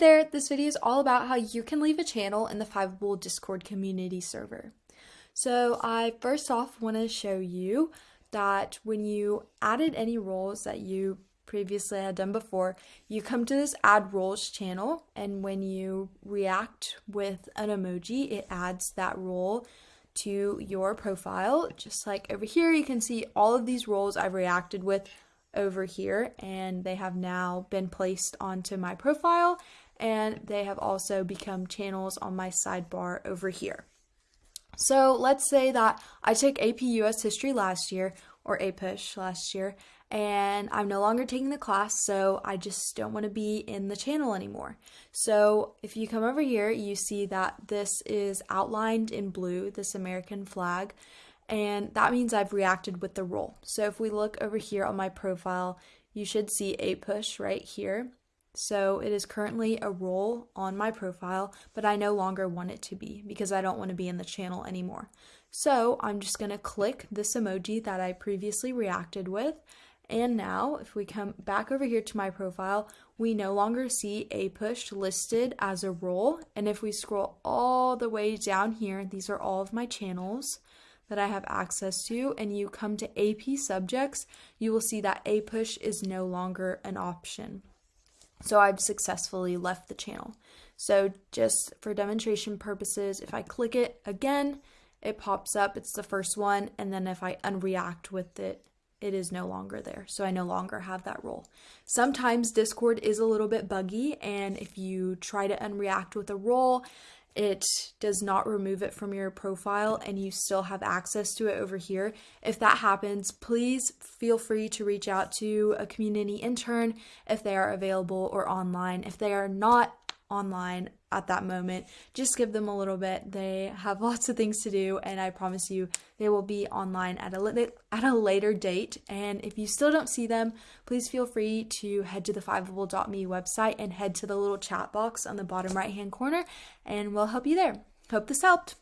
this video is all about how you can leave a channel in the Fiveable Discord community server. So I first off want to show you that when you added any roles that you previously had done before, you come to this add roles channel and when you react with an emoji, it adds that role to your profile. Just like over here, you can see all of these roles I've reacted with over here and they have now been placed onto my profile and they have also become channels on my sidebar over here. So let's say that I took AP US History last year or APUSH last year and I'm no longer taking the class, so I just don't want to be in the channel anymore. So if you come over here, you see that this is outlined in blue, this American flag, and that means I've reacted with the role. So if we look over here on my profile, you should see APUSH right here. So it is currently a role on my profile, but I no longer want it to be because I don't want to be in the channel anymore. So I'm just going to click this emoji that I previously reacted with. And now if we come back over here to my profile, we no longer see APUSH listed as a role. And if we scroll all the way down here, these are all of my channels that I have access to and you come to AP subjects, you will see that APUSH is no longer an option. So I've successfully left the channel. So just for demonstration purposes, if I click it again, it pops up, it's the first one, and then if I unreact with it, it is no longer there. So I no longer have that role. Sometimes Discord is a little bit buggy, and if you try to unreact with a role, it does not remove it from your profile and you still have access to it over here. If that happens, please feel free to reach out to a community intern if they are available or online. If they are not online at that moment. Just give them a little bit. They have lots of things to do, and I promise you they will be online at a at a later date. And if you still don't see them, please feel free to head to the fiveable.me website and head to the little chat box on the bottom right hand corner, and we'll help you there. Hope this helped.